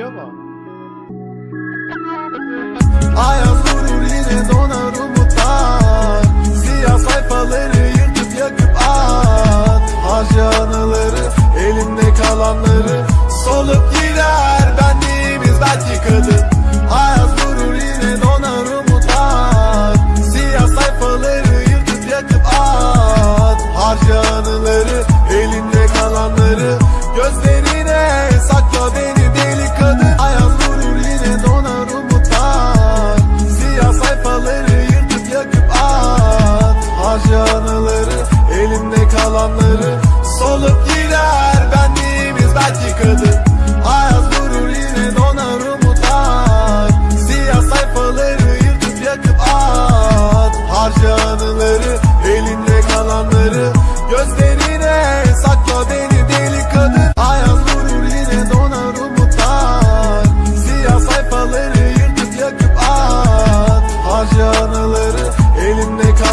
Geliyor mu? Ayaz Harca anıları elimde kalanları Solup gider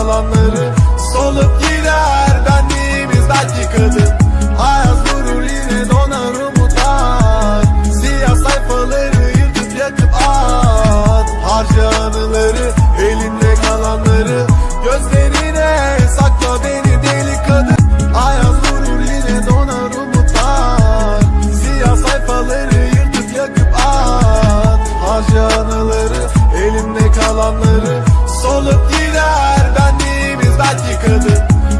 elimde kalanları Solup gider. Benliğimiz belki kadın Ayaz vurur yine donar umutlar Siyah sayfaları yırtıp yakıp at. Harca anıları elinde kalanları Gözlerine sakla beni deli kadın Ayaz vurur yine donar umutlar Siyah sayfaları yırtıp yakıp at. Harca anıları elimde kalanları Solup kadın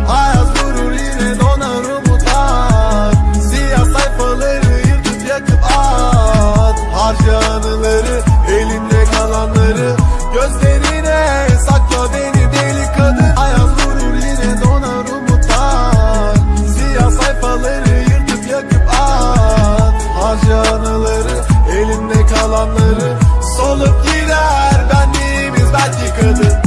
Ayaz vurur yine donar umutlar. Siyah sayfaları yırtıp yakıp at. Harca anıları elinde kalanları. Gözlerine sakla beni deli kadın. Ayaz vurur yine donar umutlar. Siyah sayfaları yırtıp yakıp at. Harca anıları elinde kalanları. Solup gider benliğimiz belki kadın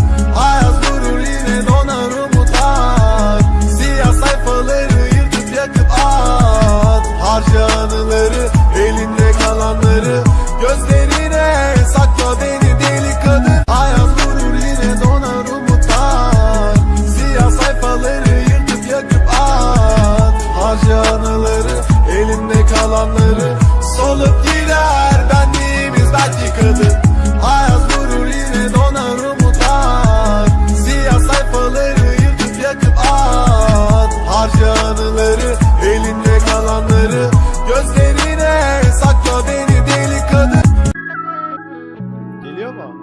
zamanları Solup gider. Benliğimiz belki yıkadı Ayaz vurur yine donar umutlar. Siyah sayfaları yırtıp yakıp at. Harca anıları elinde kalanları Gözlerine sakla beni deli kadın Geliyor mu?